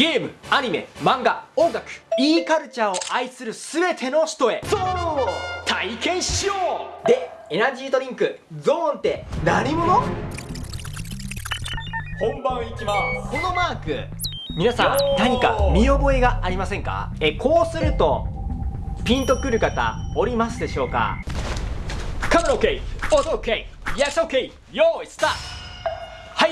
ゲームアニメ漫画音楽 e カルチャーを愛する全ての人へ。ゾーンを体験しよう。でエナジードリンクゾーンって何者？本番いきます。このマーク。皆さん何か見覚えがありませんか？えこうするとピンとくる方おりますでしょうか？カメラ OK 音 OK Yes OK 用意スタート。はい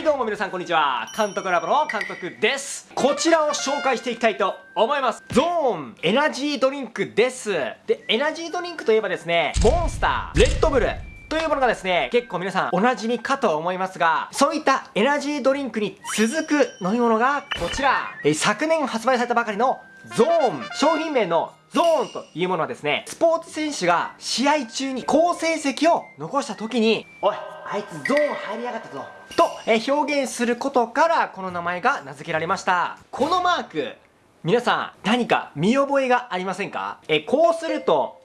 どうも皆さんこんにちは。監督ラボの監督です。こちらを紹介していきたいと思います。ゾーンエナジードリンクです。でエナジードリンクといえばですねモンスターレッドブルというものがですね、結構皆さんおなじみかと思いますが、そういったエナジードリンクに続く飲み物がこちら、え昨年発売されたばかりのゾーン商品名のゾーンというものはですね、スポーツ選手が試合中に好成績を残した時に、おい、あいつゾーン入りやがったぞ。と、え表現することからこの名前が名付けられました。このマーク、皆さん何か見覚えがありませんか？えこうすると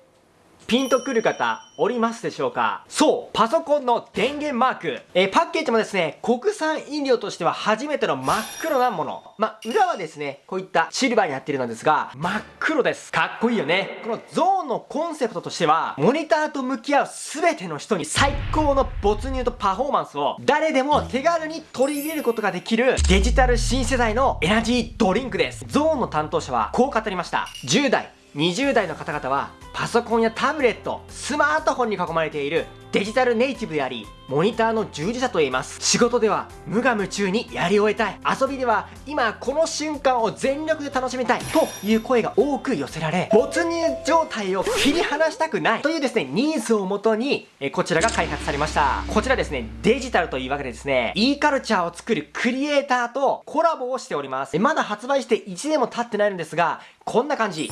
ピンとくる方おりますでしょうか？そう。パソコンの電源マーク。えー、パッケージもですね国産飲料としては初めての真っ黒なもの。ま裏はですねこういったシルバーになっているのですが真っ黒です。かっこいいよね。このゾーンのコンセプトとしてはモニターと向き合う全ての人に最高の没入とパフォーマンスを誰でも手軽に取り入れることができるデジタル新世代のエナジードリンクです。ゾーンの担当者はこう語りました10代20代の方々はパソコンやタブレットスマートフォンに囲まれているデジタルネイティブでありモニターの従事者と言います。仕事では無我夢中にやり終えたい。遊びでは今この瞬間を全力で楽しみたい。という声が多く寄せられ没入状態を切り離したくない。というですねニーズをもとにえこちらが開発されました。こちらですねデジタルというわけでですね e カルチャーを作るクリエイターとコラボをしております。まだ発売して1年も経ってないのですがこんな感じ。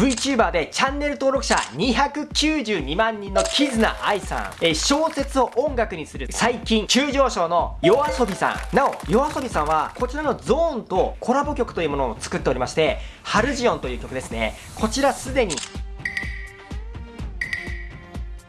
VTuber でチャンネル登録者292万人のキズナアイさん、え小説を音楽にする。最近急上昇の yoasobi さん。なお yoasobi さんはこちらのゾーンとコラボ曲というものを作っておりましてハルジオンという曲ですね。こちらすでに。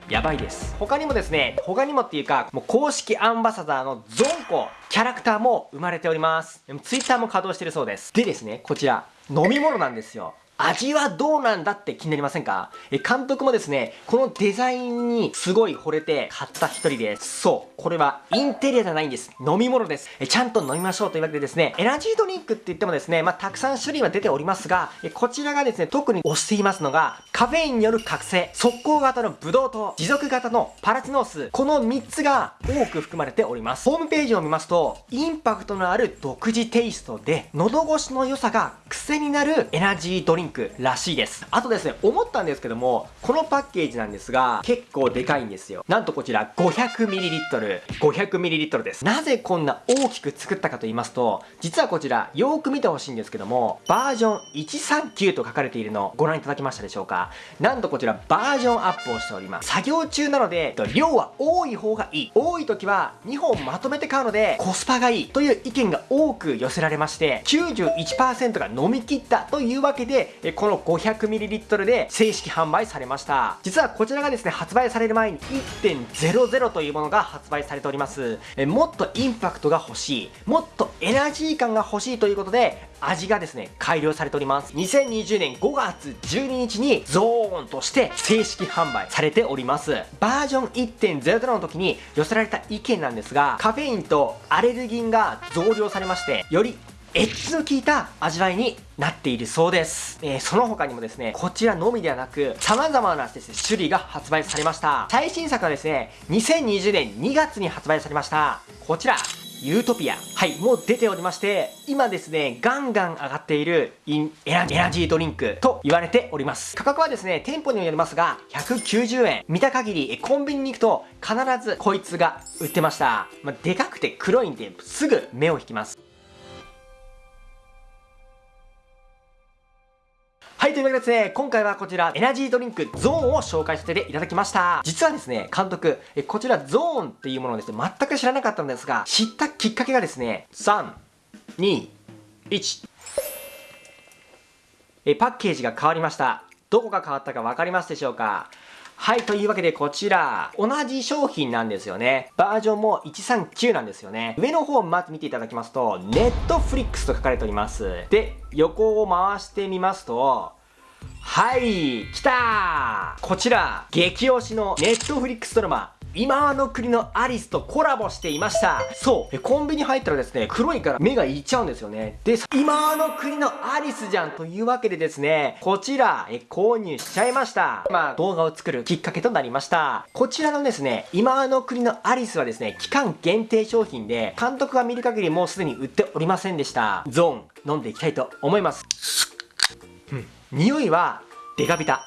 やばいです。他にもですね他にもっていうかもう公式アンバサダーのゾンコキャラクターも生まれております。でも Twitter も稼働してるそうです。でですねこちら飲み物なんですよ。味はどうなんだって気になりませんか？え監督もですね、このデザインにすごい惚れて買った一人です。そう。これはインテリアじゃないんです。飲み物です。えちゃんと飲みましょうというわけでですね、エナジードリンクって言ってもですね、まあ、たくさん種類は出ておりますが、えこちらがですね、特に推していますのが、カフェインによる覚醒、速攻型のブドウ糖、持続型のパラチノース、この3つが多く含まれております。ホームページを見ますと、インパクトのある独自テイストで、喉越しの良さが癖になるエナジードリンクらしいです。あとですね思ったんですけどもこのパッケージなんですが結構でかいんですよ。なんとこちら 500ml500ml です。なぜこんな大きく作ったかと言いますと実はこちらよーく見てほしいんですけどもバージョン139と書かれているのをご覧いただけましたでしょうか？なんとこちらバージョンアップをしております。作業中なので量は多い方がいい。多い時は2本まとめて買うのでコスパがいいという意見が多く寄せられまして91%が飲み切ったというわけでこの 500ml で正式販売されました。実はこちらがですね発売される前に1.00というものが発売されております。もっとインパクトが欲しいもっとエナジー感が欲しいということで味がですね改良されております。2020年5月12日にゾーンとして正式販売されております。バージョン1.00の時に寄せられた意見なんですがカフェインとアレルギンが増量されましてよりエッジの効いた味わいになっているそうです。えー、その他にもですね、こちらのみではなく、様々なですね、種類が発売されました。最新作はですね、2020年2月に発売されました。こちら、ユートピア。はい、もう出ておりまして、今ですね、ガンガン上がっているインエナジードリンクと言われております。価格はですね、店舗にもよりますが、190円。見た限り、コンビニに行くと必ずこいつが売ってました。まあ、でかくて黒いんで、すぐ目を引きます。はい、というわけでですね、今回はこちら、エナジードリンクゾーンを紹介させていただきました。実はですね、監督、えこちらゾーンっていうものをですね、全く知らなかったんですが、知ったきっかけがですね、3、2、1。えパッケージが変わりました。どこが変わったか分かりますでしょうか？はい、というわけでこちら、同じ商品なんですよね。バージョンも139なんですよね。上の方まず見ていただきますと、ネットフリックスと書かれております。で、横を回してみますと、はい、来たこちら、激推しのネットフリックスドラマ、今の国のアリスとコラボしていました。そう。コンビニ入ったらですね、黒いから目がいっちゃうんですよね。で、今の国のアリスじゃんというわけでですね、こちら、え購入しちゃいました。まあ、動画を作るきっかけとなりました。こちらのですね、今の国のアリスはですね、期間限定商品で、監督が見る限りもうすでに売っておりませんでした。ゾーン、飲んでいきたいと思います。うん。匂いは、デカビタ。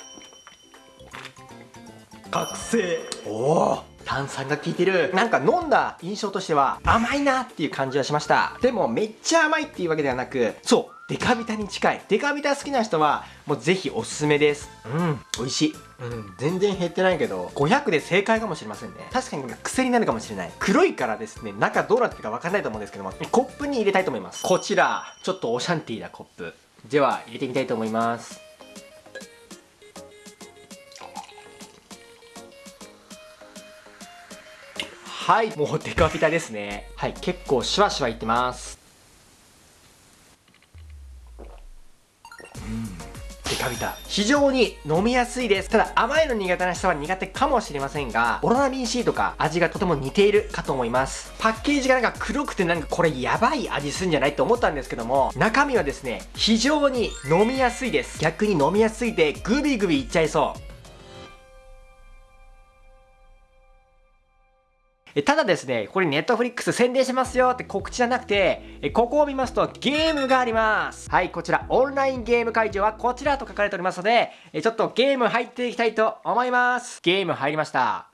覚醒。おお。炭酸が効いてる。なんか飲んだ印象としては甘いなっていう感じはしました。でもめっちゃ甘いっていうわけではなくそうデカビタに近い。デカビタ好きな人はもうぜひおすすめです。うん美味しい。うん全然減ってないけど500で正解かもしれませんね。確かに癖になるかもしれない。黒いからですね中どうなってるか分かんないと思うんですけどもコップに入れたいと思います。こちらちょっとオシャンティーなコップ。では入れてみたいと思います。はいもうデカビタですね。はい結構シュワシュワいってます。うんデカビタ。非常に飲みやすいです。ただ甘いの苦手な人は苦手かもしれませんがオロナミン C とか味がとても似ているかと思います。パッケージがなんか黒くてなんかこれやばい味するんじゃないと思ったんですけども中身はですね非常に飲みやすいです。逆に飲みやすいでグビグビいっちゃいそう。ただですね、これネットフリックス宣伝しますよって告知じゃなくて、ここを見ますとゲームがあります。はい、こちらオンラインゲーム会場はこちらと書かれておりますので、ちょっとゲーム入っていきたいと思います。ゲーム入りました。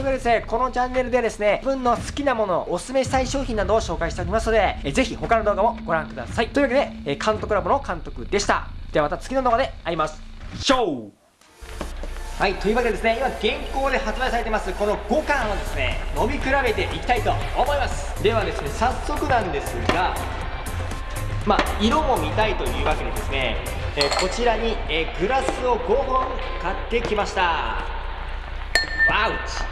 ことでですね、このチャンネルではですね、自分の好きなもの、おすすめしたい商品などを紹介しておりますので、えぜひ他の動画もご覧ください。というわけで、え監督ラボの監督でした。ではまた次の動画で会いましょうはい、というわけでですね、今現行で発売されてますこの5巻をですね、飲み比べていきたいと思います。ではですね、早速なんですが、まあ、色も見たいというわけでですね、えこちらに、えグラスを5本買ってきました。ワウチ